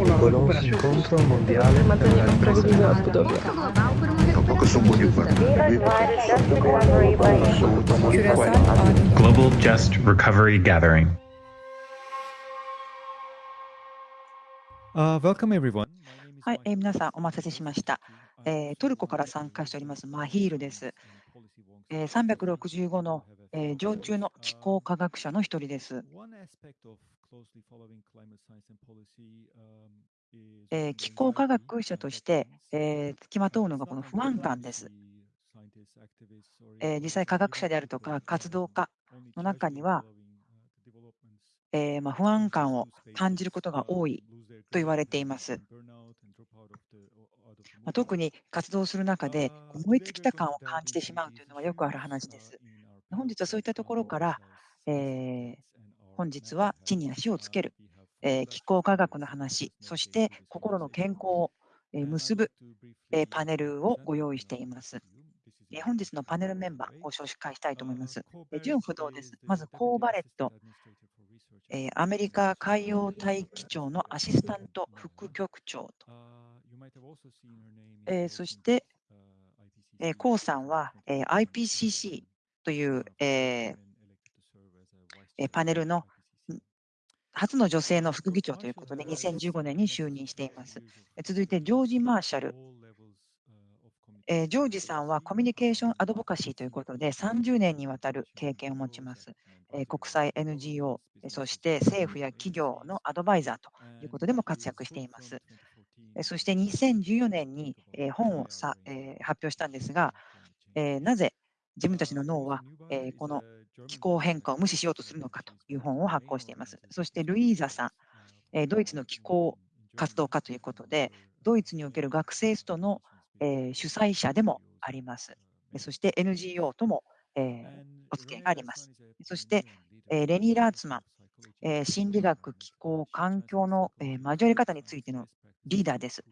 con la Quello recuperación. incontro mondiale per Mantenere la un previsione a Budapest. Tampoco son muy importantes. Küresel adil Global Just Recovery Gathering. Uh, welcome everyone. はい、えー皆さんお待たせしました。えートルコから参加しておりますマヒールです。えー365の、えー常駐の気候科学者の一人です。えー気候科学者として、えー付きまとうのがこの不安感です。えー実際科学者であるとか活動家の中には、えーまあ、不安感を感じることが多いと言われています。まあ、特に活動する中で燃え尽きた感を感じてしまうというのはよくある話です。本日はそういったところから、えー本日は地に足をつける、えー気候科学の話、そして心の健康をえー結ぶ、えーパネルをご用意しています。えー本日のパネルメンバー、ご紹介したいと思います。えー順不動です。まず、コーバレット、えーアメリカ海洋大気庁のアシスタント副局長と、えーそして、えー、コウさんは、えー IPCC という、えーえーパネルの初の女性の副議長ということで、2015年に就任しています。続いて、ジョージ・マーシャル。えジョージさんはコミュニケーションアドボカシーということで、30年にわたる経験を持ちます。え国際 NGO、そして政府や企業のアドバイザーということでも活躍しています。そして2014年に本をさ、え発表したんですが、えなぜ自分たちの脳は、えこの気候変化を無視しようとするのかという本を発行しています。そしてルイーザさん、えードイツの気候活動家ということで、ドイツにおける学生ストの、えー主催者でもあります。えそして NGO とも、えーお付き合いがあります。そして、えーレニー・ラーツマン、えー心理学、気候、環境の、えー交わり方についてのリーダーです。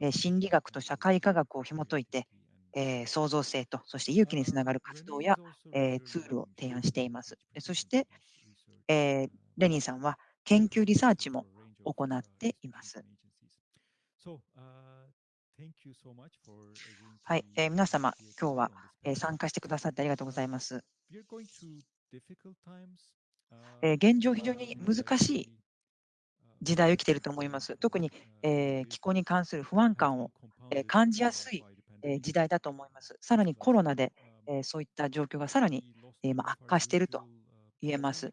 えー心理学と社会科学を紐解いて、えー創造性と、そして勇気につながる活動や、えーツールを提案しています。えそして、えーレニーさんは研究リサーチも行っています。はい、えー皆様、今日は、えー参加してくださってありがとうございます。えー現状、非常に難しい時代を生きていると思います。特に、えー気候に関する不安感を、えー感じやすい、えー時代だと思います。さらにコロナで、えーそういった状況がさらに、悪化していると言えます。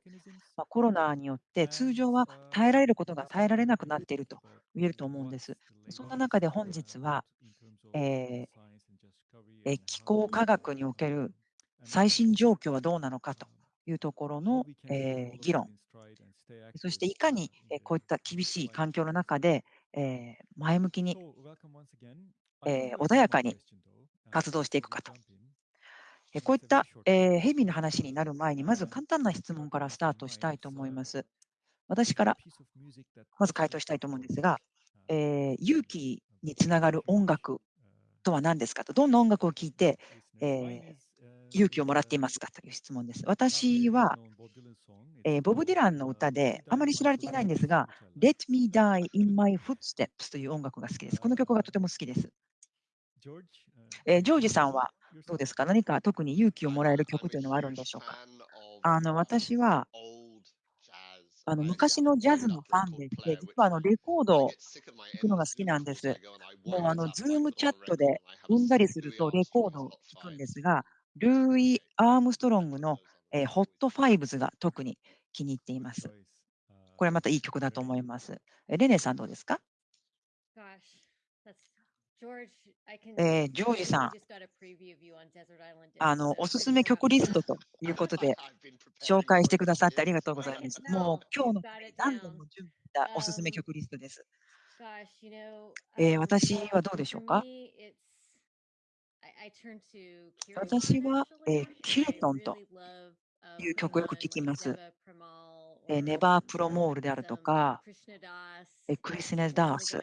まあ、コロナによって通常は耐えられることが耐えられなくなっていると言えると思うんです。そんな中で本日は、えーえー気候科学における最新状況はどうなのかというところの、えー議論、そしていかに、えーこういった厳しい環境の中で、えー前向きに、えー穏やかに活動していくかと。えこういった、えーヘビーな話になる前に、まず簡単な質問からスタートしたいと思います。私からまず回答したいと思うんですが、えー勇気につながる音楽とは何ですかと、どんな音楽を聴いて、えー勇気をもらっていますかという質問です。私は、えーボブ・ディランの歌で、あまり知られていないんですが、Let Me Die in My Footsteps という音楽が好きです。この曲がとても好きです。えージョージさんはどうですか？何か特に勇気をもらえる曲というのはあるんでしょうか？あの私はあの昔のジャズのファンでして、実はあのレコードを聴くのが好きなんです。もうあの、ズームチャットで踏んだりするとレコードを聴くんですが、ルーイ・アームストロングの、えー、ホットファイブズが特に気に入っています。これまたいい曲だと思います。えレネさんどうですか？えージョージさん、あの、おすすめ曲リストということで紹介してくださってありがとうございます。もう今日の何度も準備したおすすめ曲リストです。えー私はどうでしょうか？私は、えーキルトンという曲をよく聴きます。えーネバープロモールであるとか、えークリスネスダース、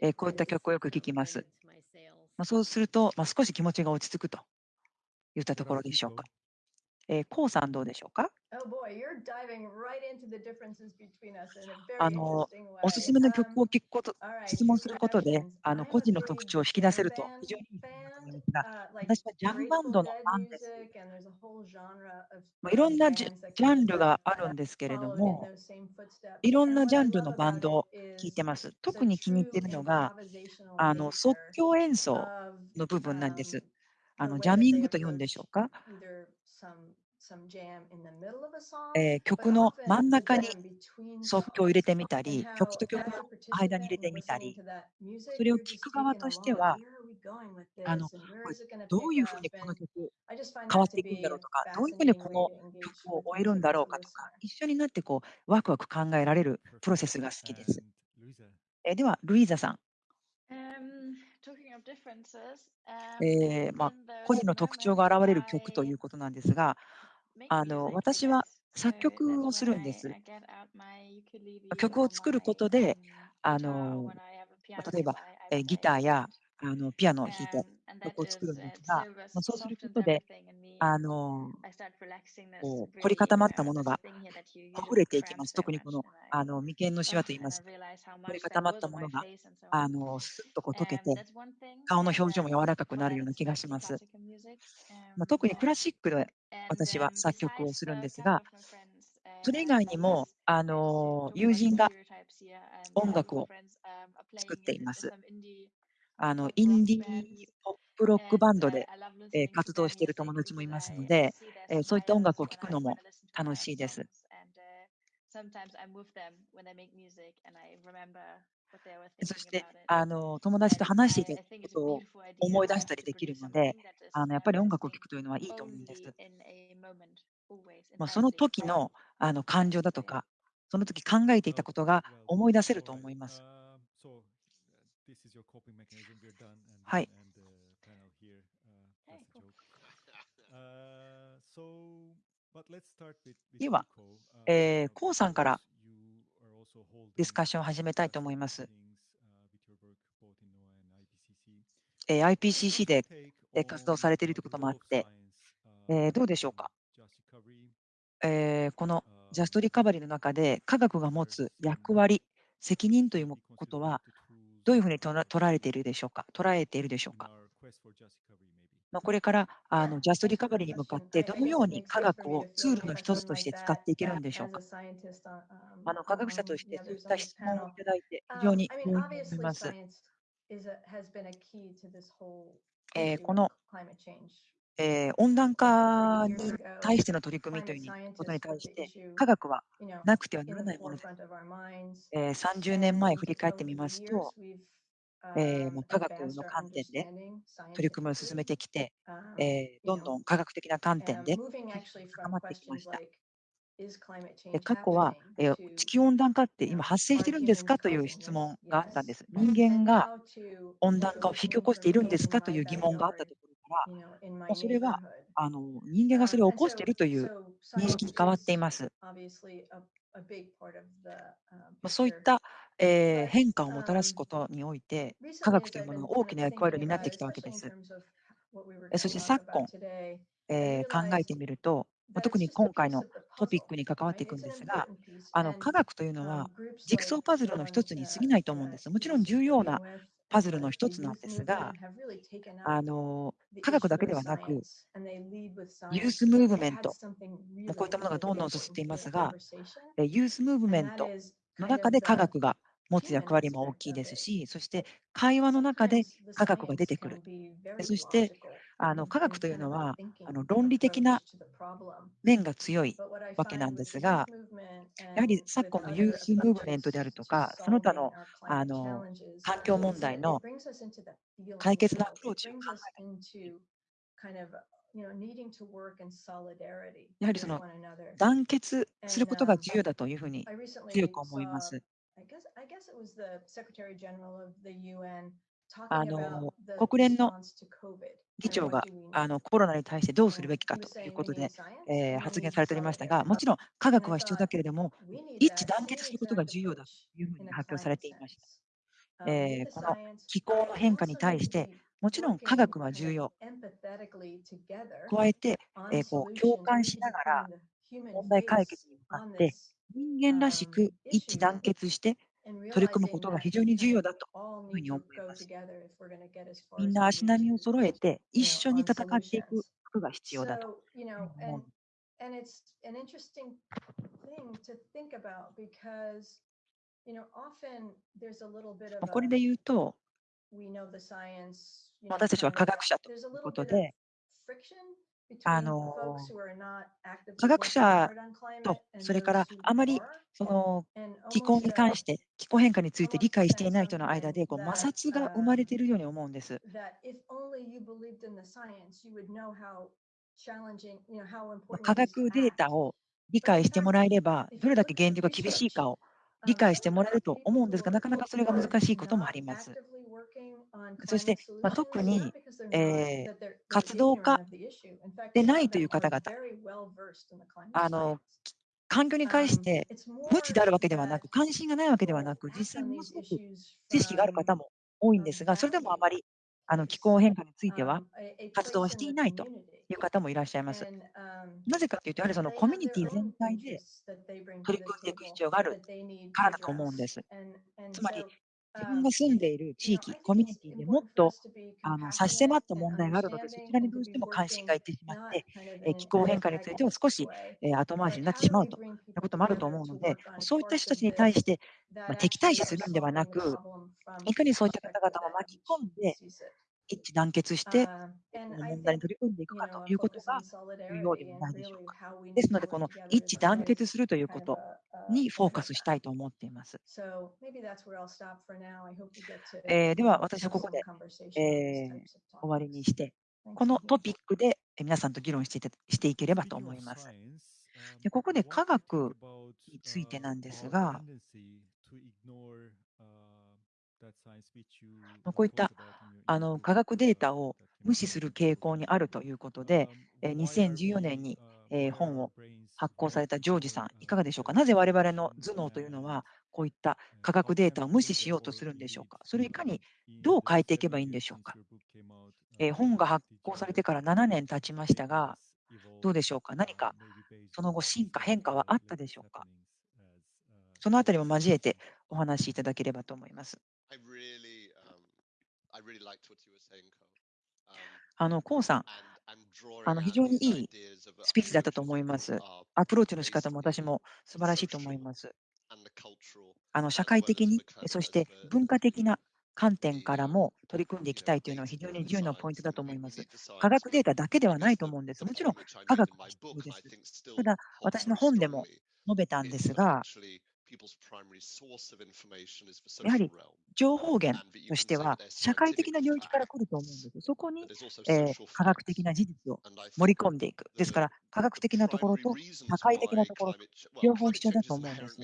えーこういった曲をよく聴きます。まあ、そうすると、まあ、少し気持ちが落ち着くといったところでしょうか。えー、コウさんどうでしょうか？あのおすすめの曲を聞くこと質問することであの個人の特徴を引き出せると非常にいいと思います。が私はジャンバンドのアンです、まあ、いろんなジャンルがあるんですけれどもいろんなジャンルのバンドを聴いてます。特に気に入っているのがあの即興演奏の部分なんです。あのジャミングと言うんでしょうか。えー、曲の真ん中に即興を入れてみたり、曲と曲の間に入れてみたり、それを聴く側としては、あのどういうふうにこの曲変わっていくんだろうとか、どういうふうにこの曲を終えるんだろうかとか、一緒になってこうワクワク考えられるプロセスが好きです。えー、では、ルイーザさん。えーまあ、個人の特徴が現れる曲ということなんですが、あの私は作曲をするんです。曲を作ることで、あの例えばえギターやあのピアノを弾いて曲を作るんですが、まそうすることで、あのこう凝り固まったものが溢れていきます。特にこのあの眉間のしわといいます。凝り固まったものがあのすっとこう溶けて、顔の表情も柔らかくなるような気がします。まあ、特にクラシックで私は作曲をするんですが、それ以外にも、あの友人が音楽を作っています。あのインディーポップロックバンドで、活動している友達もいますので、そういった音楽を聴くのも楽しいです。そしてあの友達と話していたことを思い出したりできるのであのやっぱり音楽を聴くというのはいいと思うんです。まあ、その時のあの感情だとかその時考えていたことが思い出せると思います。はい。では、えー、コウさんからディスカッションを始めたいと思います。IPCC で活動されているということもあって、どうでしょうか？このジャストリカバリーの中で、科学が持つ役割、責任ということは、どういうふうに捉えているでしょうか？捉えているでしょうか？まこれからあのジャストリカバリーに向かってどのように科学をツールの一つとして使っていけるんでしょうかあの科学者としてそうした質問をいただいて非常に思います。えー、この、えー、温暖化に対しての取り組みということに対して科学はなくてはならないものです、えー、30年前振り返ってみますとえー、もう科学の観点で取り組みを進めてきて、えー、どんどん科学的な観点で高まってきました。過去は、えー、地球温暖化って今発生してるんですかという質問があったんです。人間が温暖化を引き起こしているんですかという疑問があったところから、もうそれはあの人間がそれを起こしているという認識に変わっています。まそういった、えー、変化をもたらすことにおいて、科学というものが大きな役割を担ってきたわけです。そして昨今、えー、考えてみると、特に今回のトピックに関わっていくんですが、あの科学というのは、ジグソーパズルの一つに過ぎないと思うんです。もちろん重要なパズルの一つなんですが、あの科学だけではなく、ユースムーブメント、こういったものがどんどん進んでいますが、ユースムーブメントの中で科学が持つ役割も大きいですし、そして会話の中で科学が出てくる、そしてあの科学というのはあの論理的な面が強いわけなんですが、やはり昨今のユースムーブメントであるとか、その他のあの環境問題の解決のアプローチを考えやはりその団結することが重要だというふうに強く思います。あの国連の議長があのコロナに対してどうするべきかということで、えー発言されておりましたが、もちろん科学は必要だけれども、一致団結することが重要だというふうに発表されていました。えーこの気候の変化に対して、もちろん科学は重要。加えて、えーこう共感しながら問題解決に向かって人間らしく一致団結して取り組むことが非常に重要だというふうに思います。みんな足並みを揃えて一緒に戦っていくことが必要だと。これで言うと、私たちは科学者ということで、あの科学者と、それからあまりその気候に関して、気候変化について理解していない人の間でこう摩擦が生まれているように思うんです。科学データを理解してもらえれば、どれだけ現状が厳しいかを理解してもらえると思うんですが、なかなかそれが難しいこともあります。そして、まあ、特に、えー活動家でないという方々、あの環境に関して無知であるわけではなく、関心がないわけではなく、実際にものすごく知識がある方も多いんですが、それでもあまりあの気候変化については活動はしていないという方もいらっしゃいます。なぜかというと、やはりそのコミュニティ全体で取り組んでいく必要があるからだと思うんです。つまり、自分が住んでいる地域、コミュニティでもっとあの差し迫った問題があるので、そちらにどうしても関心がいってしまって、えー気候変化については少し、えー後回しになってしまうということもあると思うので、そういった人たちに対して、まあ、敵対視するんではなく、いかにそういった方々を巻き込んで、一致団結して、この問題に取り組んでいくかということが重要ではないでしょうか。ですので、この一致団結するということにフォーカスしたいと思っています。えーでは、私はここで、えー終わりにして、このトピックでえー皆さんと議論していたしていければと思います。でここで科学についてなんですが、まあ こういったあの科学データを無視する傾向にあるということで、えー2014年に、えー本を発行されたジョージさん、いかがでしょうか？なぜ我々の頭脳というのは、こういった科学データを無視しようとするんでしょうか？それをいかにどう変えていけばいいんでしょうか？えー本が発行されてから7年経ちましたが、どうでしょうか？何かその後、進化、変化はあったでしょうか？そのあたりも交えてお話しいただければと思います。I really, um, I really liked what you were saying. Um, あの、コウさん、あの非常にいいスピーチだったと思います。アプローチの仕方も私も素晴らしいと思います。あの社会的に、そして文化的な観点からも取り組んでいきたいというのは非常に重要なポイントだと思います。科学データだけではないと思うんです。もちろん科学も必要です。ただ、私の本でも述べたんですが、やはり情報源としては社会的な領域から来ると思うんです。そこに、えー科学的な事実を盛り込んでいく。ですから、科学的なところと社会的なところ、両方必要だと思うんです。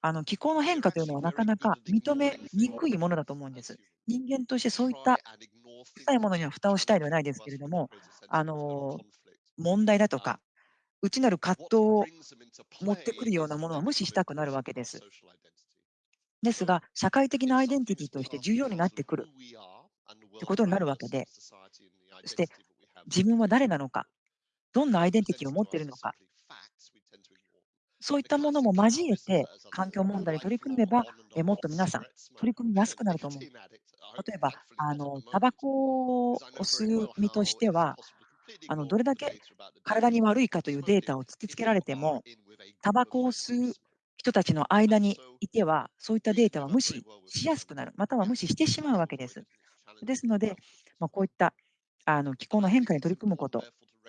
あの気候の変化というのはなかなか認めにくいものだと思うんです。人間としてそういった臭いものには蓋をしたいではないですけれども、あの問題だとか、内なる葛藤を持ってくるようなものは無視したくなるわけです。ですが、社会的なアイデンティティとして重要になってくるということになるわけで、そして自分は誰なのか、どんなアイデンティティを持っているのか、そういったものも交えて環境問題に取り組めば、えもっと皆さん取り組みやすくなると思う。例えば、あのタバコを吸う身としては、あのどれだけ体に悪いかというデータを突きつけられても、タバコを吸う人たちの間にいては、そういったデータは無視しやすくなる、または無視してしまうわけです。ですので、まあ、こういったあの気候の変化に取り組むこと、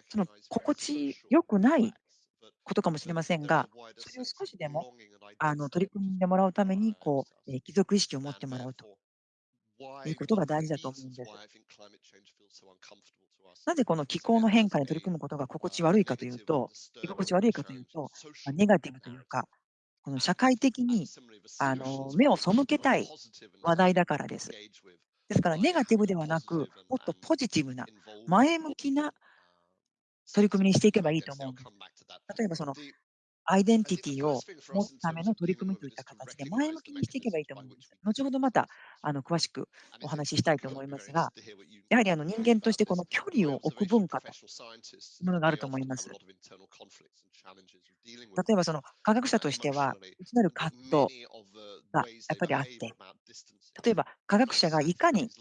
その心地よくないことかもしれませんが、それを少しでもあの取り組んでもらうためにこう、えー貴族意識を持ってもらうということが大事だと思うんです。なぜこの気候の変化に取り組むことが心地悪いかというと、居心地悪いかというと、まあ、ネガティブというか、この社会的にあの目を背けたい話題だからです。ですから、ネガティブではなく、もっとポジティブな、前向きな取り組みにしていけばいいと思う。例えばそのアイデンティティを持つための取り組みといった形で前向きにしていけばいいと思います。後ほどまたあの詳しくお話ししたいと思いますが、やはりあの人間としてこの距離を置く文化というものがあると思います。例えばその科学者としては、内なる葛藤がやっぱりあって、例えば科学者がいかに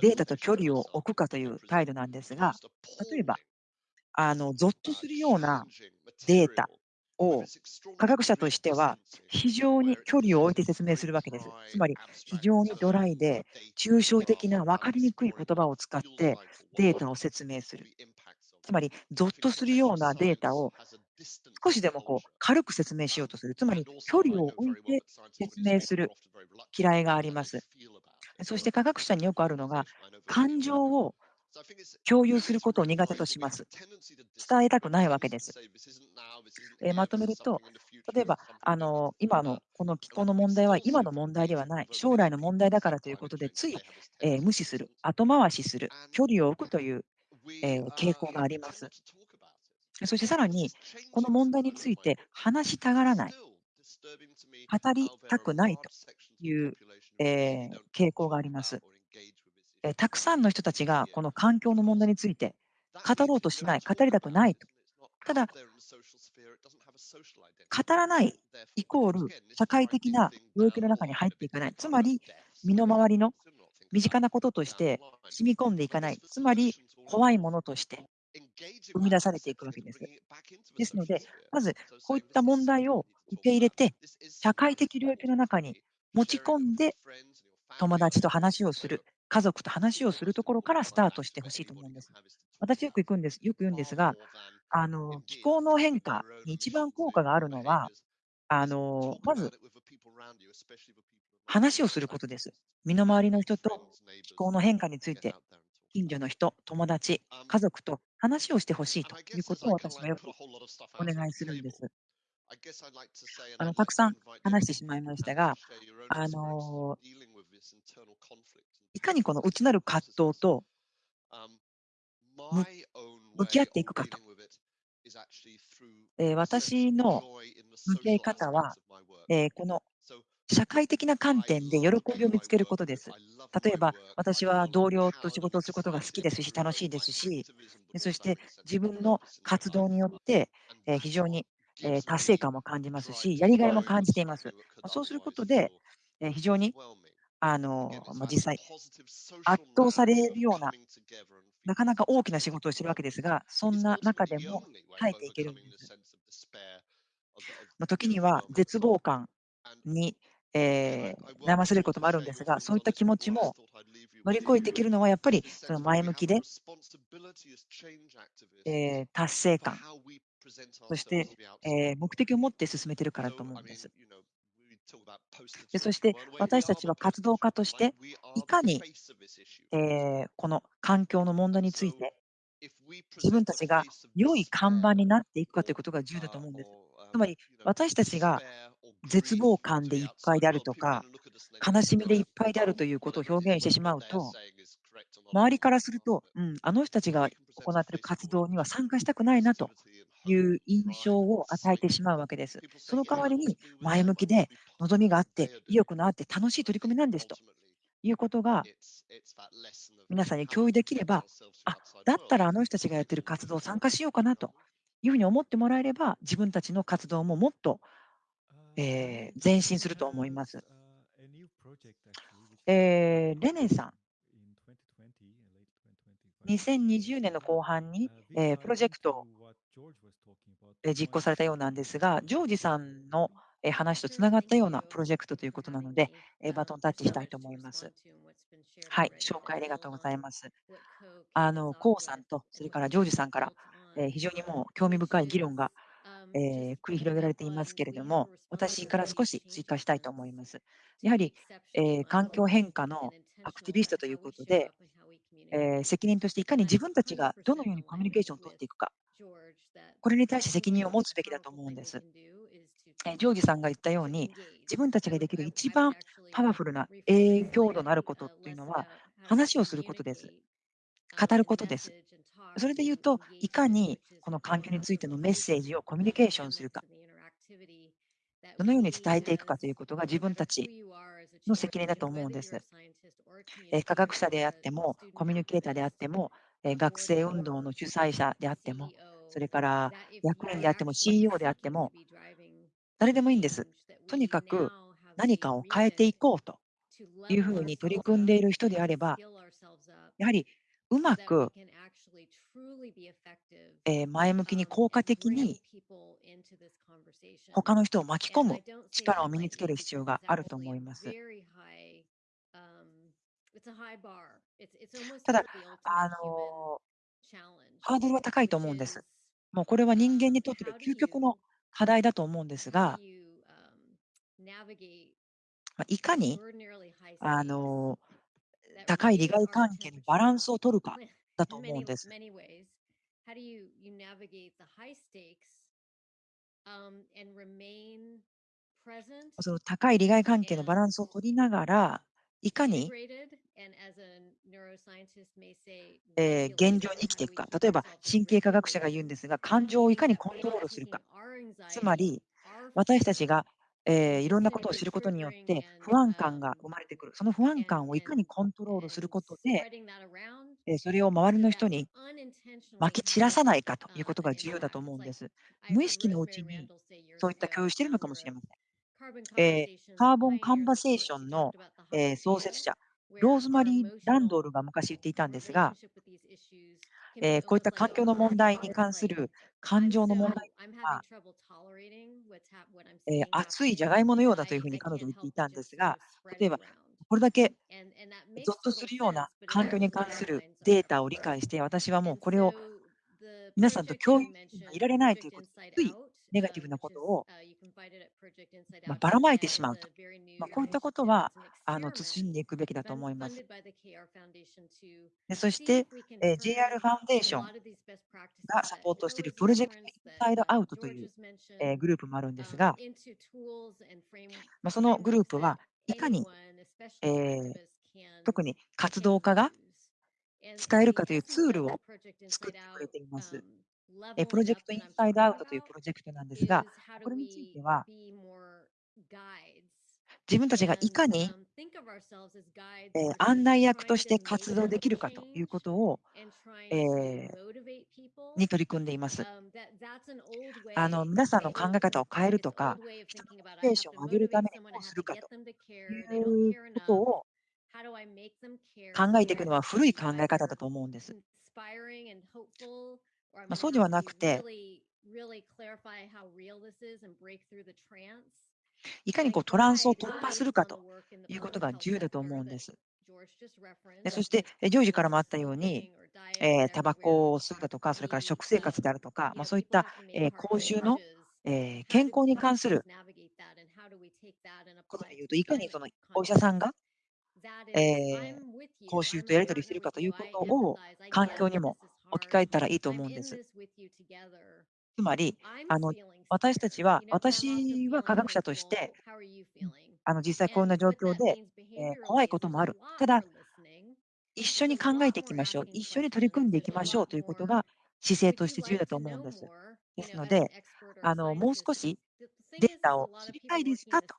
データと距離を置くかという態度なんですが、例えば、あのゾッとするようなデータを科学者としては非常に距離を置いて説明するわけです。つまり非常にドライで抽象的な分かりにくい言葉を使ってデータを説明する。つまり、ゾッとするようなデータを少しでもこう軽く説明しようとする。つまり、距離を置いて説明する嫌いがあります。そして科学者によくあるのが、感情を共有することを苦手とします。伝えたくないわけです。えーまとめると、例えば、あの今のこの気候の問題は今の問題ではない、将来の問題だからということで、つい、えー無視する、後回しする、距離を置くという、えー傾向があります。そしてさらに、この問題について話したがらない、語りたくないという、えー傾向があります。えーたくさんの人たちがこの環境の問題について語ろうとしない、語りたくないと。ただ、語らないイコール社会的な領域の中に入っていかない。つまり、身の回りの身近なこととして染み込んでいかない。つまり、怖いものとして生み出されていくわけです。ですので、まずこういった問題を受け入れて、社会的領域の中に持ち込んで、友達と話をする、家族と話をするところからスタートしてほしいと思うんです。私よく行くんです、よく言うんですが、あの気候の変化に一番効果があるのは、あのまず話をすることです。身の回りの人と気候の変化について、近所の人、友達、家族と話をしてほしいということを私はよくお願いするんです。あのたくさん話してしまいましたが、あのかにこの内なる葛藤とむ向き合っていくかと。えー私の向き合い方は、えーこの社会的な観点で喜びを見つけることです。例えば、私は同僚と仕事をすることが好きですし、楽しいですし、でそして自分の活動によって、えー非常に、えー達成感も感じますし、やりがいも感じています。まそうすることで、えー非常にあのまあ実際、圧倒されるような、なかなか大きな仕事をしているわけですが、そんな中でも耐えていける。んです。まあ時には絶望感に、えー悩まされることもあるんですが、そういった気持ちも乗り越えていけるのは、やっぱりその前向きで、えー達成感、そして、えー目的を持って進めているからと思うんです。でそして私たちは活動家として、いかに、えーこの環境の問題について、自分たちが良い看板になっていくかということが重要だと思うんです。つまり、私たちが絶望感でいっぱいであるとか、悲しみでいっぱいであるということを表現してしまうと、周りからすると、うん、あの人たちが行っている活動には参加したくないなという印象を与えてしまうわけです。その代わりに前向きで望みがあって、意欲のあって楽しい取り組みなんですということが皆さんに共有できれば、あだったらあの人たちがやっている活動参加しようかなというふうに思ってもらえれば、自分たちの活動ももっと、えー前進すると思います。えーレネさん、2020年の後半に、えープロジェクト実行されたようなんですが、ジョージさんのえー話とつながったようなプロジェクトということなので、えーバトンタッチしたいと思います。はい、紹介ありがとうございます。あの、コウさんと、それからジョージさんから、えー非常にもう興味深い議論が、えー繰り広げられていますけれども、私から少し追加したいと思います。やはり、えー環境変化のアクティビストということで、えー責任としていかに自分たちがどのようにコミュニケーションを取っていくか、これに対して責任を持つべきだと思うんです。えージョージさんが言ったように、自分たちができる一番パワフルな影響度のあることというのは、話をすることです。語ることです。それで言うと、いかにこの環境についてのメッセージをコミュニケーションするか、どのように伝えていくかということが自分たちの責任だと思うんです。科学者であっても、コミュニケーターであっても、学生運動の主催者であっても、それから役員であっても、CEO であっても、誰でもいいんです。とにかく何かを変えていこうというふうに取り組んでいる人であれば、やはりうまく、えー前向きに効果的に他の人を巻き込む力を身につける必要があると思います。ただ、あのハードルは高いと思うんです。もうこれは人間にとっての究極の課題だと思うんですが、まあいかにあの高い利害関係のバランスを取るかだと思うんです。Um, その高い利害関係のバランスを取りながら、いかに、えー現状に生きていくか。例えば、神経科学者が言うんですが、感情をいかにコントロールするか。つまり、私たちが、えーいろんなことを知ることによって不安感が生まれてくる。その不安感をいかにコントロールすることで、それを周りの人にまき散らさないかということが重要だと思うんです。無意識のうちにそういった共有しているのかもしれません。えーカーボンカンバセーションの、えー創設者、ローズマリー・ランドールが昔言っていたんですが、えーこういった環境の問題に関する感情の問題は、えー熱いじゃがいものようだというふうに彼女は言っていたんですが、例えば、これだけゾッとするような環境に関するデータを理解して、私はもうこれを皆さんと共有いられないということで、ついネガティブなことを、まあばらまいてしまうと。まあ、こういったことはあの慎んでいくべきだと思います。でそして、えー JR ファウンデーションがサポートしているプロジェクトインサイドアウトという、えーグループもあるんですが、まあ、そのグループはいかに、えー特に活動家が使えるかというツールを作ってくれています。えープロジェクトインサイドアウトというプロジェクトなんですが、これについては、自分たちがいかに、えー案内役として活動できるかということを、えーに取り組んでいます。あの皆さんの考え方を変えるとか、人のモチベーションを上げるためにどうするかということを考えていくのは古い考え方だと思うんです。まあ、そうではなくて、いかにこうトランスを突破するかということが重要だと思うんです。でそして、ジョージからもあったように、えータバコを吸うだとか、それから食生活であるとか、まあ、そういった、えー口臭の、えー健康に関することで言うと、いかにそのお医者さんが、えー口臭とやり取りしているかということを環境にも置き換えたらいいと思うんです。つまり、あの私たちは、私は科学者として、あの実際こんな状況で、えー怖いこともある。ただ、一緒に考えていきましょう。一緒に取り組んでいきましょうということが姿勢として重要だと思うんです。ですので、あのもう少しデータを知りたいですか？と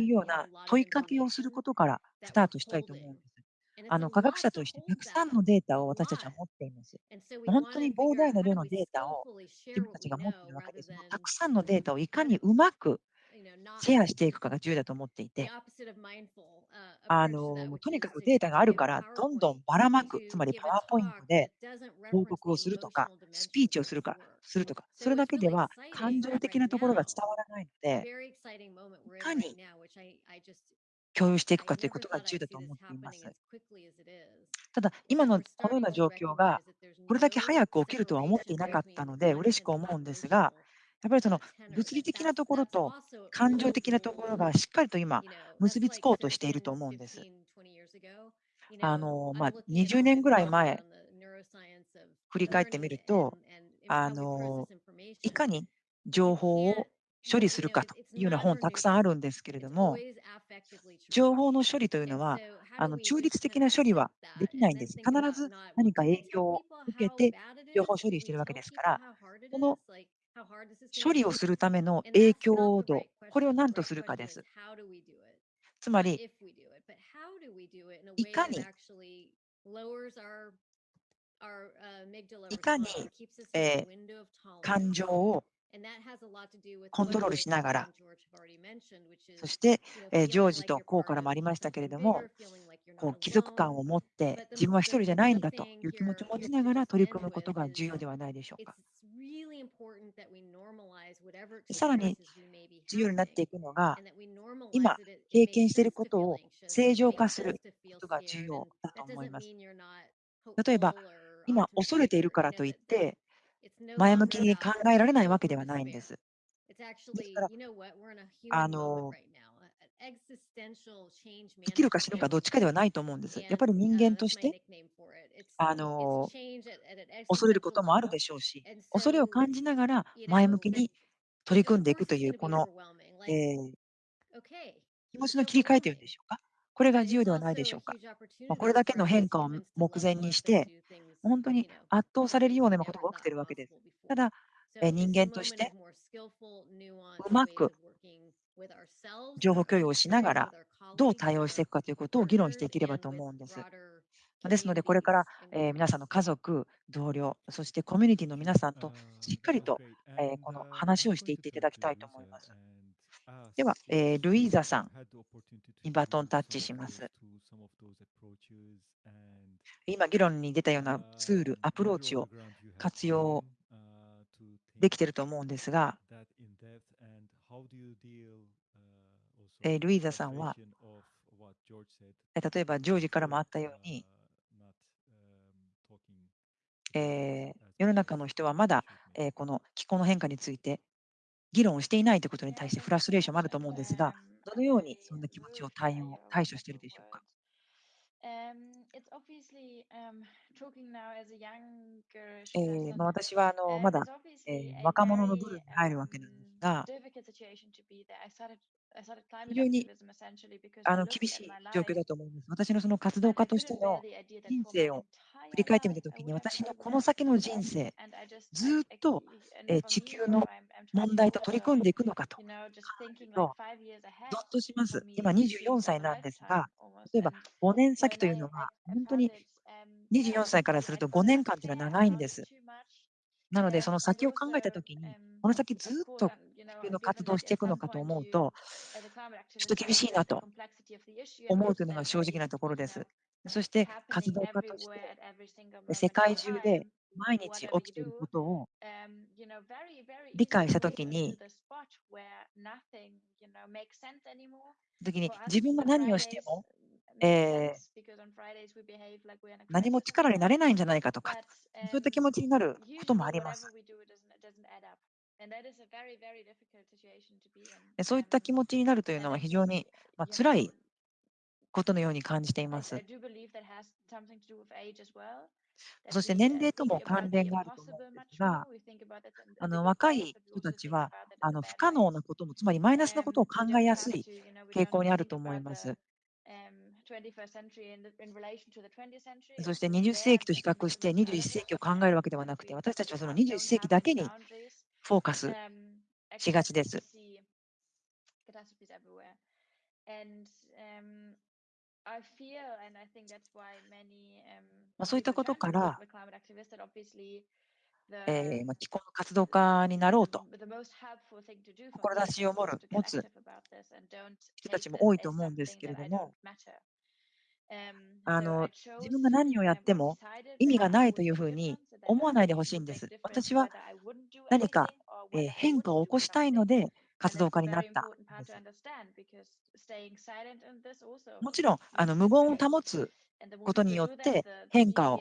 いうような問いかけをすることからスタートしたいと思うんです。あの科学者としてたくさんのデータを私たちは持っています。本当に膨大な量のデータを自分たちが持っているわけです。たくさんのデータをいかにうまくシェアしていくかが重要だと思っていて、あのとにかくデータがあるから、どんどんばらまく、つまりパワーポイントで報告をするとか、スピーチをするかするとか、それだけでは感情的なところが伝わらないので、いかに共有していくかということが重要だと思っています。ただ、今のこのような状況がこれだけ早く起きるとは思っていなかったので、嬉しく思うんですが、やっぱりその物理的なところと感情的なところがしっかりと今、結びつこうとしていると思うんです。あのまあ、20年ぐらい前、振り返ってみると、あのいかに情報を処理するかというような本たくさんあるんですけれども、情報の処理というのは、あの中立的な処理はできないんです。必ず何か影響を受けて情報処理しているわけですから、この処理をするための影響度、これを何とするかです。つまり、いかにいかに、えー、感情をコントロールしながら、そして、えージョージとコーからもありましたけれども、こう貴族感を持って、自分は一人じゃないんだという気持ちを持ちながら取り組むことが重要ではないでしょうか。さらに重要になっていくのが、今経験していることを正常化することが重要だと思います。例えば、今恐れているからといって、前向きに考えられないわけではないんです。ですから、あの、生きるか死ぬかどっちかではないと思うんです。やっぱり人間として、あの、恐れることもあるでしょうし、恐れを感じながら前向きに取り組んでいくという、この、えー気持ちの切り替えというんでしょうか。これが重要ではないでしょうか。まあ、これだけの変化を目前にして、本当に圧倒されるようなことが起きているわけです。ただ、えー人間としてうまく情報共有をしながら、どう対応していくかということを議論していければと思うんです。ですので、これから、えー皆さんの家族、同僚、そしてコミュニティの皆さんとしっかりと、えーこの話をしていっていただきたいと思います。では、えールイーザさんにバトンタッチします。今、議論に出たようなツール、アプローチを活用できていると思うんですが、えールイーザさんは、えー例えばジョージからもあったように、えー世の中の人はまだ、えーこの気候の変化について議論をしていないということに対してフラストレーションもあると思うんですが、どのようにそんな気持ちを対応対処しているでしょうか？Um, um, えー.まあ、私はあの Um, まだえー若者の部類に入るわけなんです um, が、非常に厳しい状況だと思います。私の活動家としての人生を振り返ってみたときに、私のこの先の人生、ずっと地球の問題と取り組んでいくのかと、ゾッとします。今24歳なんですが、例えば5年先というのは、本当に24歳からすると5年間というのは長いんです。なので、その先を考えたときに、この先ずっとていの活動していくのかと思うと、ちょっと厳しいなと思うというのが正直なところです。そして活動家として、世界中で毎日起きていることを理解したときに、時に自分が何をしても、え、何も力になれないんじゃないかとか、そういった気持ちになることもあります。そういった気持ちになるというのは非常に、まあ、辛いことのように感じています。そして年齢とも関連があると思うんすが、あの若い人たちはあの不可能なことも、つまりマイナスのことを考えやすい傾向にあると思います。そして20世紀と比較して21世紀を考えるわけではなくて、私たちはその21世紀だけにフォーカスしがです。そういったことから、えーまあ、気候の活動家になろうと。志を持つ。人たちも多いと思うんですけれども、あの自分が何をやっても意味がないというふうに思わないでほしいんです。私は何か、えー、変化を起こしたいので活動家になったんです。もちろんあの無言を保つことによって変化を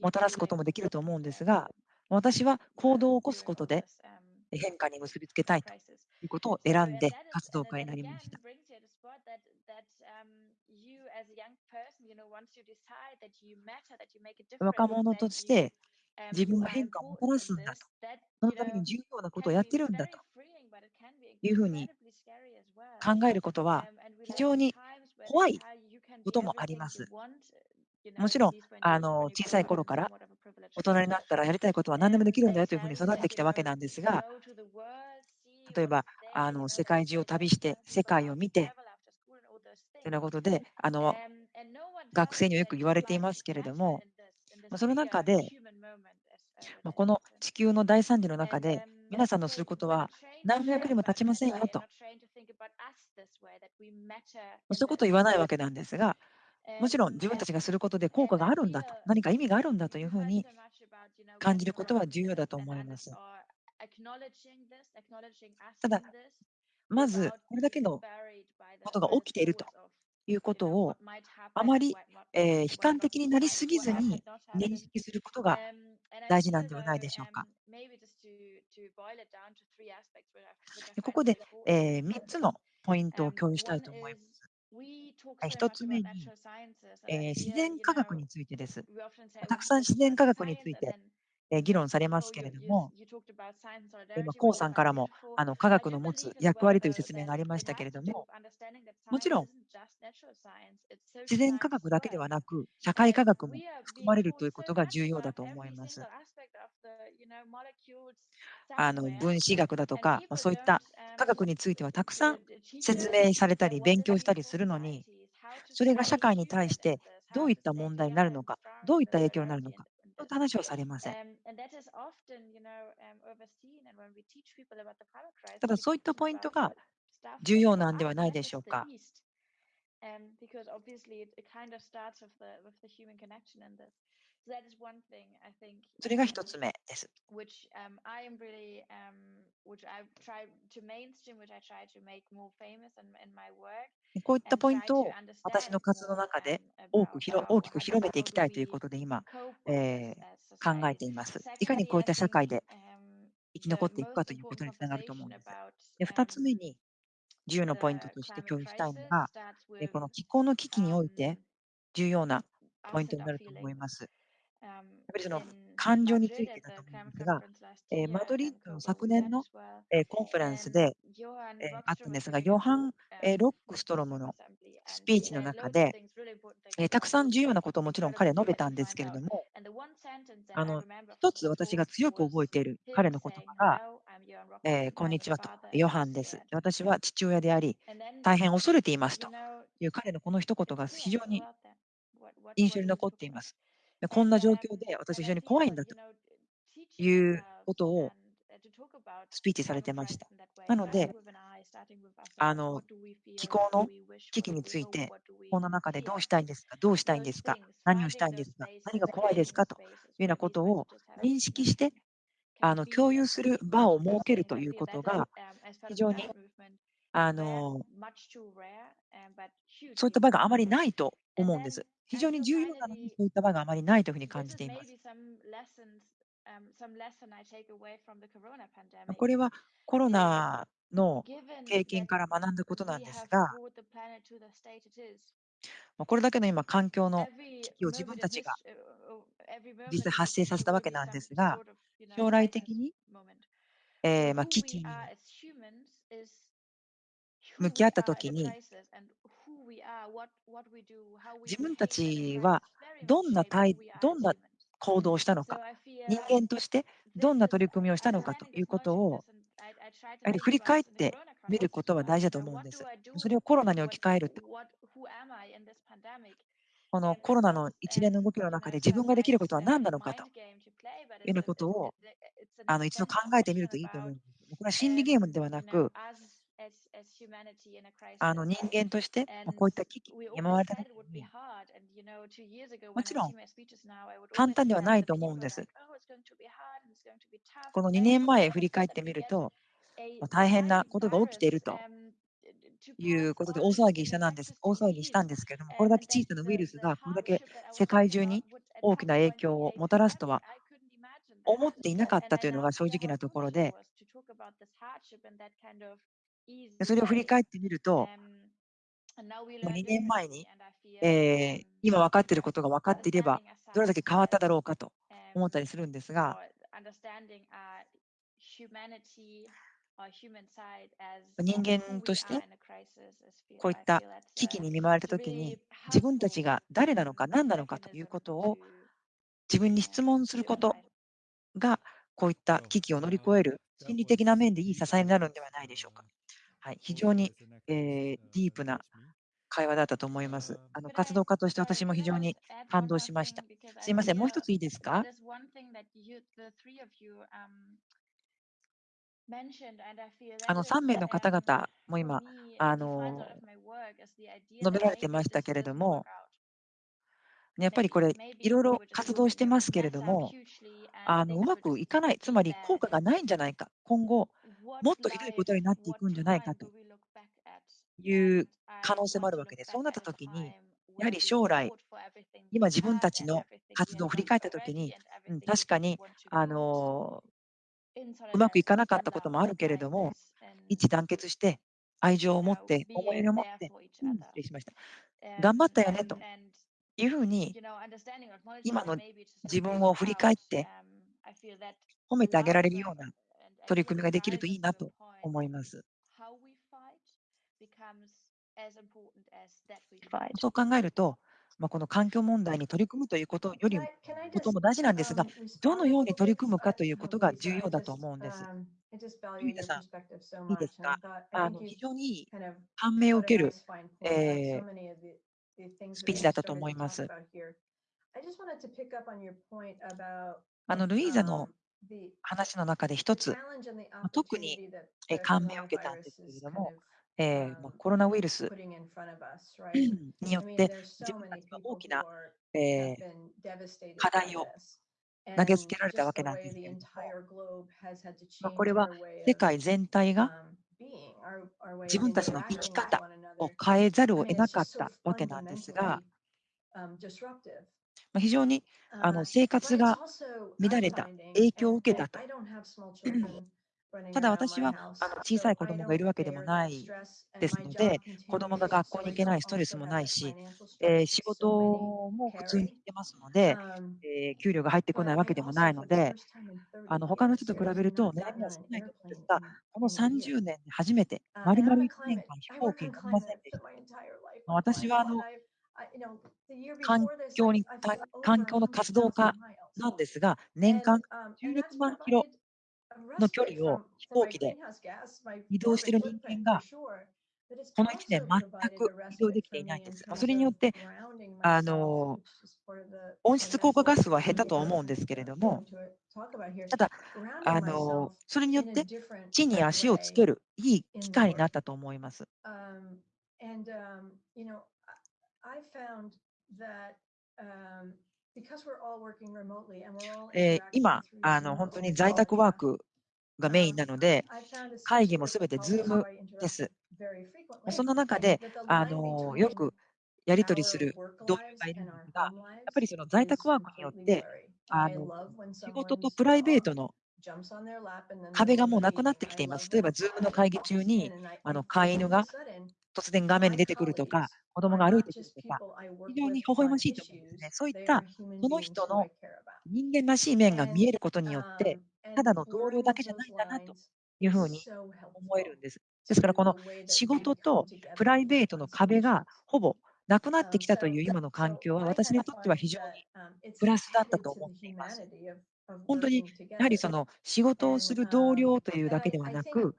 もたらすこともできると思うんですが私は行動を起こすことで変化に結びつけたいということを選んで活動家になりました。若者として自分が変化をもたらすんだと。そのために重要なことをやってるんだというふうに考えることは非常に怖いこともあります。もちろんあの小さい頃から大人になったらやりたいことは何でもできるんだよというふうに育ってきたわけなんですが例えばあの世界中を旅して世界を見てというようなことで、あの学生にはよく言われていますけれども、その中で、この地球の大惨事の中で、皆さんのすることは何百年も経ちませんよと。そういうことを言わないわけなんですが、もちろん自分たちがすることで効果があるんだと、何か意味があるんだというふうに感じることは重要だと思います。ただ、まずこれだけのことが起きているということをあまり、えー、悲観的になりすぎずに認識することが大事なんではないでしょうか。ここで、えー、3つのポイントを共有したいと思います。1つ目に、えー、自然科学についてです。たくさん自然科学について議論されますけれども、今、コウさんからもあの科学の持つ役割という説明がありましたけれども、もちろん、自然科学だけではなく、社会科学も含まれるということが重要だと思います。あの分子学だとか、まそういった科学についてはたくさん説明されたり、勉強したりするのに、それが社会に対してどういった問題になるのか、どういった影響になるのか、と話をされません。ただそういったポイントが重要なんではないでしょうか？それが一つ目です。Which, um, I am really, um, which i try to mainstream, which I try to make more famous my work. こういったポイントを私の活動の中で多く広大きく広めていきたいということで今、えー、考えています。いかにこういった社会で生き残っていくかということにつながると思うんです。で2つ目に重要なポイントとして共有したいのが、この気候の危機において重要なポイントになると思います。ぱりその感情についてだと思うんですが、えー、マドリッドの昨年の、えー、コンフェレンスで、えー、あったんですが、ヨハン、えロックストロムのスピーチの中で、えたくさん重要なことをもちろん彼は述べたんですけれども、あの一つ私が強く覚えている彼の言葉が、えこんにちはと、ヨハンです。私は父親であり、大変恐れていますという彼のこの一言が非常に印象に残っています。こんな状況で私非常に怖いんだということをスピーチされてました。なので、あの気候の危機について、この中でどうしたいんですか、どうしたいんですか、何をしたいんですか、何が怖いですかというようなことを認識して、あの共有する場を設けるということが、非常にあのそういった場があまりないと思うんです。非常に重要なのに、そういった場があまりないというふうに感じています。これはコロナの経験から学んだことなんですが、これだけの今、環境の危機を自分たちが実際発生させたわけなんですが、将来的に、えーまあ、危機に向き合ったときに、自分たちはどんな態どんな行動をしたのか、人間としてどんな取り組みをしたのかということを、やはり振り返ってみることは大事だと思うんです。それをコロナに置き換える。このコロナの一連の動きの中で自分ができることは何なのかというようなことをあの一度考えてみるといいと思うます。これは心理ゲームではなく、あの人間としてこういった危機に見舞われた時にもちろん簡単ではないと思うんです。この2年前振り返ってみると大変なことが起きているということで大騒ぎしたなんです。大騒ぎしたんですけれどもこれだけ小さなウイルスがこれだけ世界中に大きな影響をもたらすとは思っていなかったというのが正直なところで。それを振り返ってみると、2年前に、えー、今分かっていることが分かっていれば、どれだけ変わっただろうかと思ったりするんですが、人間としてこういった危機に見舞われたときに自分たちが誰なのか何なのかということを自分に質問することがこういった危機を乗り越える心理的な面でいい支えになるんではないでしょうか。はい、非常に、えー、ディープな会話だったと思います。あの活動家として私も非常に感動しました。すいません、もう一ついいですか？あの3名の方々も今、あの述べられてましたけれども、やっぱりこれ、いろいろ活動してますけれども、あのうまくいかない、つまり効果がないんじゃないか、今後、もっとひどいことになっていくんじゃないかという可能性もあるわけで、そうなったときに、やはり将来、今自分たちの活動を振り返ったときに、うん、確かに、あのうまくいかなかったこともあるけれども、一致団結して、愛情を持って、思いを持って、うん、失礼しました。頑張ったよねというふうに、今の自分を振り返って、褒めてあげられるような取り組みができるといいなと思います。そう考えると、まあ、この環境問題に取り組むということよりもことも大事なんですが、どのように取り組むかということが重要だと思うんです。ゆうさん、いいですか？あの非常にいい感銘を受ける、えー、スピーチだったと思います。あのルイーザの話の中で一つ、特に感銘を受けたんですけれども、えー、コロナウイルス によって自分たちは大きな、えー、課題を投げつけられたわけなんですけれども、まあ、これは世界全体が自分たちの生き方を変えざるを得なかったわけなんですが、まあ、非常にあの生活が乱れた、影響を受けたと。ただ私はあの小さい子供がいるわけでもないですので、子供が学校に行けないストレスもないし、えー、仕事も普通に行ってますので、えー、給料が入ってこないわけでもないので、あの他の人と比べると悩みは少ないと思うんですが、この30年で初めて、丸々1年間飛行機に乗りませんでした。私はあの環境に環境の活動家なんですが、年間16万キロの距離を飛行機で移動している人間が、この1年全く移動できていないんです。それによって、あの温室効果ガスは減ったと思うんですけれども、ただ、あのそれによって地に足をつけるいい機会になったと思います。えー、今あの、本当に在宅ワークがメインなので、会議もすべて Zoom です。その中で、あのよくやり取りする同僚がいるんですが、やっぱりその在宅ワークによって、あの仕事とプライベートの壁がもうなくなってきています。例えば、Zoom の会議中にあの飼い犬が突然画面に出てくるとか、子供が歩いてくるとか、非常に微笑ましいと思うんですね。そういったその人の人間らしい面が見えることによって、ただの同僚だけじゃないんだなというふうに思えるんです。ですから、この仕事とプライベートの壁がほぼなくなってきたという今の環境は、私にとっては非常にプラスだったと思っています。本当にやはりその仕事をする同僚というだけではなく、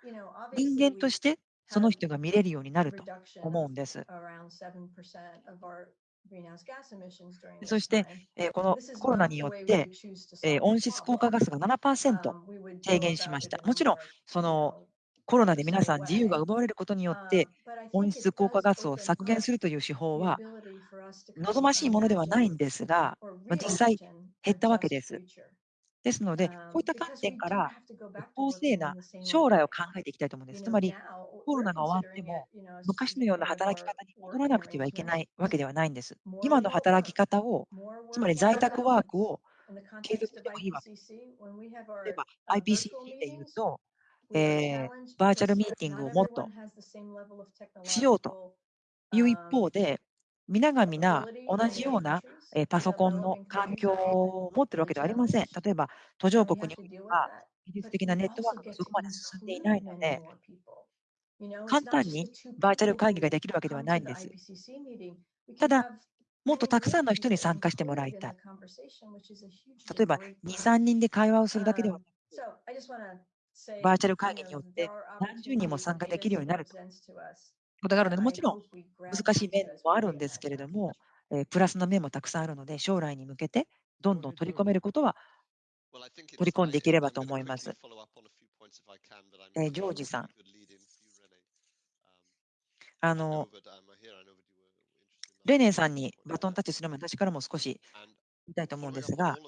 人間としてその人が見れるようになると思うんです。そして、えー、このコロナによって、えー、温室効果ガスが7%低減しました。もちろん、そのコロナで皆さん自由が奪われることによって、温室効果ガスを削減するという手法は望ましいものではないんですが、まあ、実際減ったわけです。ですので、こういった観点から、公正な将来を考えていきたいと思うんです。つまり、コロナが終わっても、昔のような働き方に戻らなくてはいけないわけではないんです。今の働き方を、つまり在宅ワークを継続すればいいわけです。例えば、IPCC で言うと、えー、バーチャルミーティングをもっとしようという一方で、皆が皆同じようなパソコンの環境を持っているわけではありません。例えば、途上国には技術的なネットワークがそこまで進んでいないので、簡単にバーチャル会議ができるわけではないんです。ただ、もっとたくさんの人に参加してもらいたい。例えば、2、3人で会話をするだけではなく、バーチャル会議によって何十人も参加できるようになるとことあるの、もちろん難しい面もあるんですけれども、えプラスの面もたくさんあるので、将来に向けてどんどん取り込めることは取り込んでいければと思います。えジョージさん。あのレネンさんにバトンタッチする前も私からも少し言いたいと思うんですが、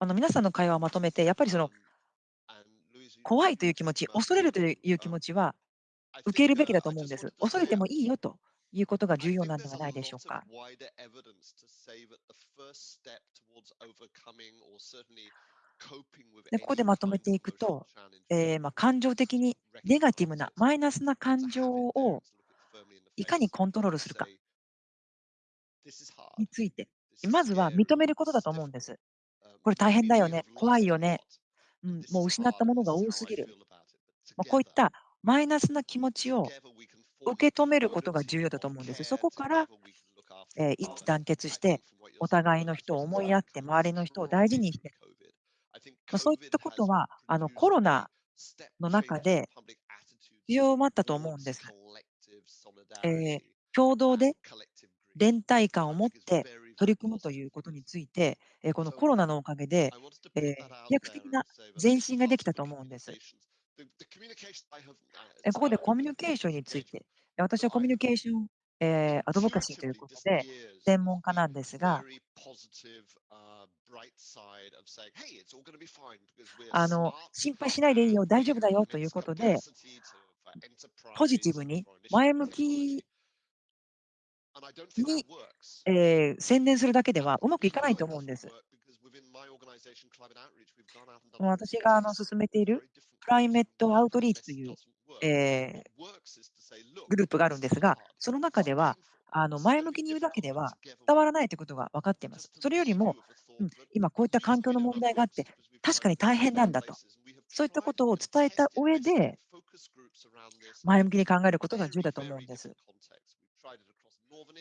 あの皆さんの会話をまとめて、やっぱりその怖いという気持ち、恐れるという気持ちは受けるべきだと思うんです。恐れてもいいよということが重要なんではないでしょうか。でここでまとめていくと、えー、まあ感情的にネガティブな、マイナスな感情をいかにコントロールするかについて、まずは認めることだと思うんです。これ大変だよね、怖いよね、うん、もう失ったものが多すぎる。まあ、こういったマイナスな気持ちを受け止めることが重要だと思うんです。そこから、えー、一致団結して、お互いの人を思いやって、周りの人を大事にして、まあ、そういったことはあのコロナの中で必要もあったと思うんです。えー、共同で連帯感を持って取り組むということについて、えこのコロナのおかげで、え、飛躍的な前進ができたと思うんです。ここでコミュニケーションについて、私はコミュニケーション、え、アドボカシーということで、専門家なんですが、あの心配しないでいいよ、大丈夫だよということで、ポジティブに前向きに、えー、専念するだけではうまくいかないと思うんです。私があの進めているクライメットアウトリーチという、えー、グループがあるんですが、その中では、あの前向きに言うだけでは伝わらないということが分かっています。それよりも、うん、今こういった環境の問題があって、確かに大変なんだと、そういったことを伝えた上で、前向きに考えることが重要だと思うんです。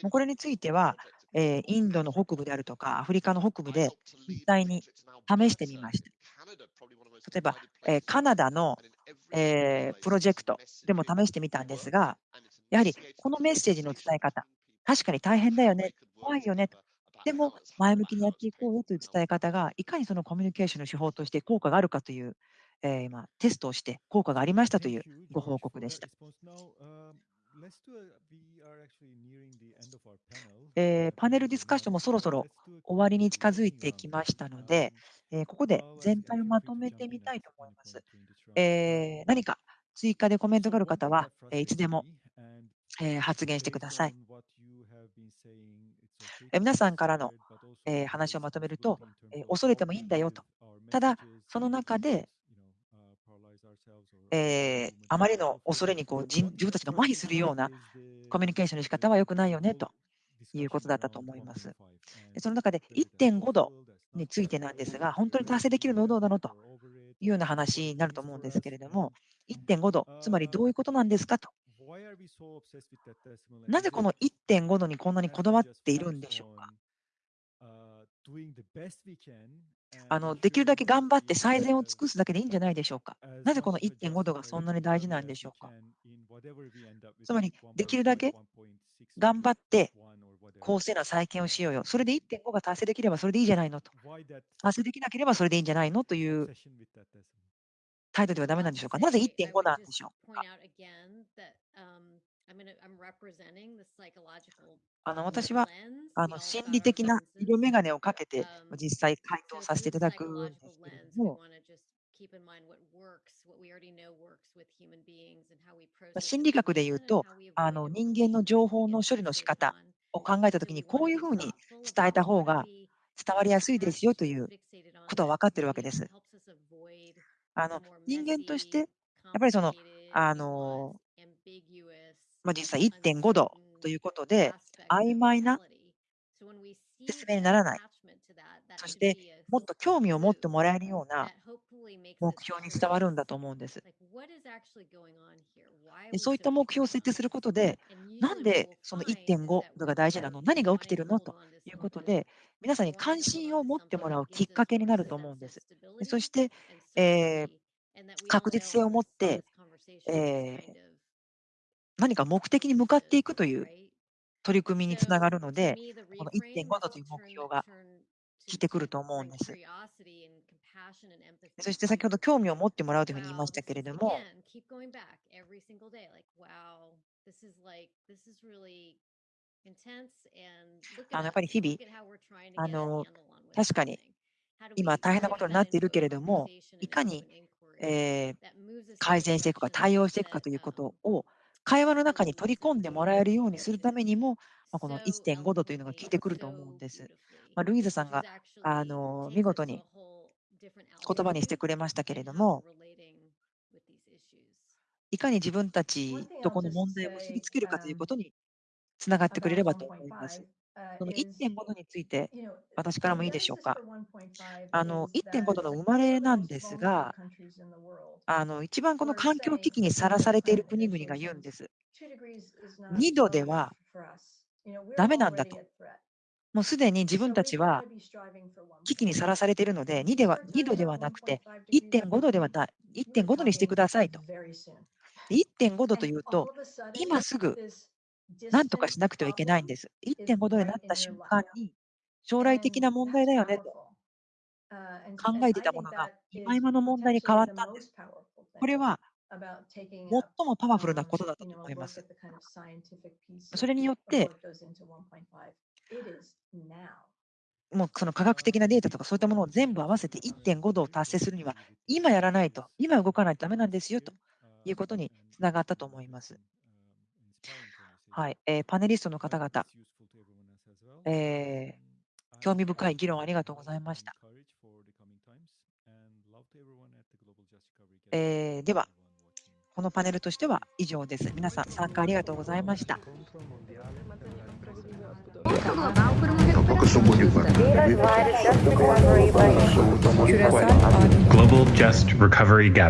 もうこれについては、えー、インドの北部であるとか、アフリカの北部で実際に試してみました。例えば、えー、カナダの、えー、プロジェクトでも試してみたんですが、やはりこのメッセージの伝え方、確かに大変だよね、怖いよね。でも前向きにやっていこうよという伝え方がいかにそのコミュニケーションの手法として効果があるかという、えー、今テストをして効果がありましたというご報告でした。えー、パネルディスカッションもそろそろ終わりに近づいてきましたので、えー、ここで全体をまとめてみたいと思います。えー、何か追加でコメントがある方は、えいつでも、え発言してください。え皆さんからの、え話をまとめると、え恐れてもいいんだよと。ただ、その中で、えー、あまりの恐れにこう自分たちが麻痺するようなコミュニケーションの仕方は良くないよねということだったと思います。その中で1.5度についてなんですが、本当に達成できるのはどうなのというような話になると思うんですけれども、1.5度、つまりどういうことなんですかと。なぜこの1.5度にこんなにこだわっているんでしょうか？あのできるだけ頑張って最善を尽くすだけでいいんじゃないでしょうか。なぜこの1.5度がそんなに大事なんでしょうか。つまり、できるだけ頑張って公正な再建をしようよ。それで1.5が達成できればそれでいいじゃないのと。達成できなければそれでいいんじゃないのという態度ではだめなんでしょうか。なぜ1.5なんでしょうか。あの私はあの心理的な色眼鏡をかけて実際回答させていただくんですけれども、心理学でいうとあの人間の情報の処理の仕方を考えたときにこういうふうに伝えた方が伝わりやすいですよということは分かっているわけです。あの人間としてやっぱりそのあのまあ、実際1.5度ということで、曖昧な説明にならない。そして、もっと興味を持ってもらえるような目標に伝わるんだと思うんです。そういった目標を設定することで、なんでその1.5度が大事なの？何が起きているの？ということで、皆さんに関心を持ってもらうきっかけになると思うんです。そして、えー、確実性を持って、えー、何か目的に向かっていくという取り組みにつながるので、この1.5度という目標がきてくると思うんです。そして先ほど興味を持ってもらうというふうに言いましたけれども、あのやっぱり日々あの、確かに今大変なことになっているけれども、いかに、改善していくか、対応していくかということを会話の中に取り込んでもらえるようにするためにも、ま、この1.5度というのが効いてくると思うんです。ま、ルイーザさんがあの見事に言葉にしてくれましたけれども、いかに自分たちとこの問題を結びつけるかということにつながってくれればと思います。その1.5度について私からもいいでしょうか？あの1.5度の生まれなんですが、あの一番この環境危機にさらされている国々が言うんです。2度ではだめなんだと。もうすでに自分たちは危機にさらされているので、2, では2度ではなくて1.5度,ではな1.5度にしてくださいと。1.5度というと、今すぐ何とかしなくてはいけないんです。1.5度になった瞬間に、将来的な問題だよねと考えてたものが、今今の問題に変わった。これは、最もパワフルなことだと思います。それによって、もうその科学的なデータとかそういったものを全部合わせて1.5度を達成するには、今やらないと、今動かないとだめなんですよということにつながったと思います。はい、えーパネリストの方々、えー興味深い議論ありがとうございました。えーでは、このパネルとしては以上です。皆さん参加ありがとうございました。Global Just Recovery Gathering.